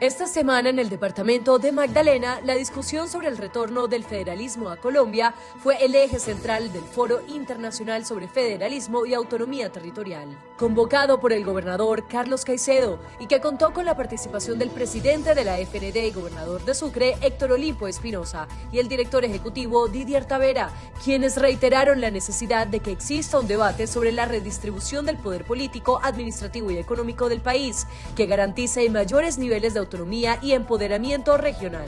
Esta semana en el departamento de Magdalena, la discusión sobre el retorno del federalismo a Colombia fue el eje central del Foro Internacional sobre Federalismo y Autonomía Territorial, convocado por el gobernador Carlos Caicedo y que contó con la participación del presidente de la FND y gobernador de Sucre, Héctor Olimpo Espinosa, y el director ejecutivo Didier Tavera, quienes reiteraron la necesidad de que exista un debate sobre la redistribución del poder político, administrativo y económico del país, que garantice mayores niveles de autonomía autonomía y empoderamiento regional.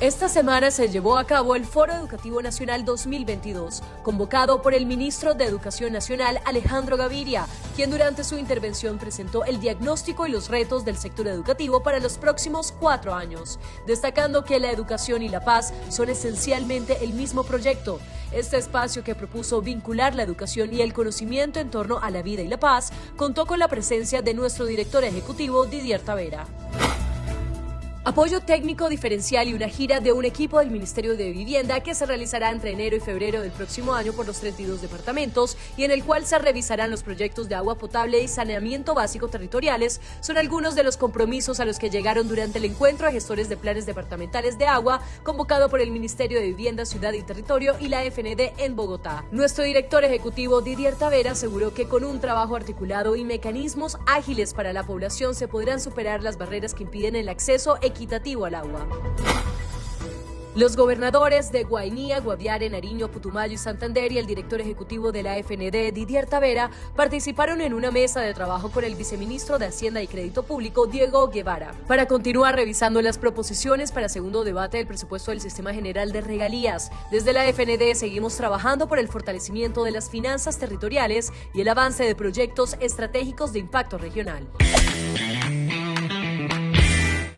Esta semana se llevó a cabo el Foro Educativo Nacional 2022, convocado por el ministro de Educación Nacional Alejandro Gaviria, quien durante su intervención presentó el diagnóstico y los retos del sector educativo para los próximos cuatro años, destacando que la educación y la paz son esencialmente el mismo proyecto. Este espacio que propuso vincular la educación y el conocimiento en torno a la vida y la paz contó con la presencia de nuestro director ejecutivo Didier Tavera. Apoyo técnico diferencial y una gira de un equipo del Ministerio de Vivienda que se realizará entre enero y febrero del próximo año por los 32 departamentos y en el cual se revisarán los proyectos de agua potable y saneamiento básico territoriales son algunos de los compromisos a los que llegaron durante el encuentro de gestores de planes departamentales de agua convocado por el Ministerio de Vivienda, Ciudad y Territorio y la FND en Bogotá. Nuestro director ejecutivo Didier Tavera aseguró que con un trabajo articulado y mecanismos ágiles para la población se podrán superar las barreras que impiden el acceso equitativo al agua. Los gobernadores de Guainía, Guaviare, Nariño, Putumayo y Santander y el director ejecutivo de la FND, Didier Tavera, participaron en una mesa de trabajo con el viceministro de Hacienda y Crédito Público, Diego Guevara, para continuar revisando las proposiciones para segundo debate del presupuesto del Sistema General de Regalías. Desde la FND seguimos trabajando por el fortalecimiento de las finanzas territoriales y el avance de proyectos estratégicos de impacto regional.